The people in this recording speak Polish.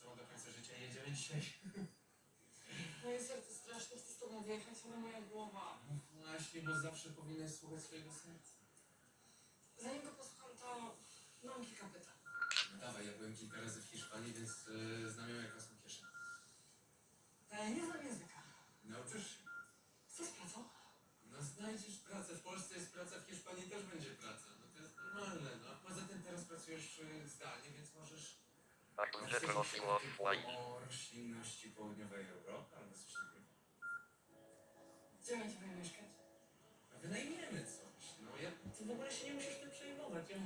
tobą do końca życia i jedziemy dzisiaj. Moje serce strasznie chce z tobą wyjechać, ale moja głowa. No właśnie, bo zawsze powinieneś słuchać swojego serca. Zanim go posłucham, to mam kilka pytań. No dawaj, ja byłem kilka razy w Hiszpanii, więc yy, znam ją jak własną kieszeń. Ale nie znam języka. Nauczysz się. Co z pracą? No znajdziesz pracę. W Polsce jest praca, w Hiszpanii też będzie praca. No to jest normalne, no. Poza tym teraz pracujesz yy, zdalnie, więc możesz... Of white. o roślinności południowej Europy albo coś takiego. Gdzie będziemy mieszkać? Wynajmiemy coś. No ja, ty w ogóle się nie musisz tym przejmować. Ja